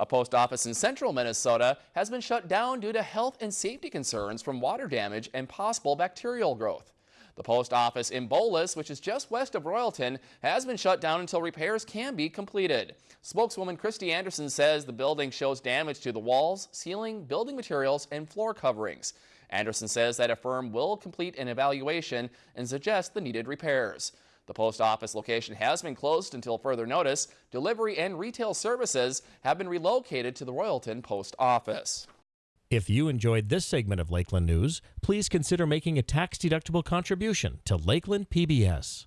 A post office in central Minnesota has been shut down due to health and safety concerns from water damage and possible bacterial growth. The post office in Bowlus, which is just west of Royalton, has been shut down until repairs can be completed. Spokeswoman Christy Anderson says the building shows damage to the walls, ceiling, building materials, and floor coverings. Anderson says that a firm will complete an evaluation and suggest the needed repairs. The post office location has been closed until further notice. Delivery and retail services have been relocated to the Royalton Post Office. If you enjoyed this segment of Lakeland News, please consider making a tax-deductible contribution to Lakeland PBS.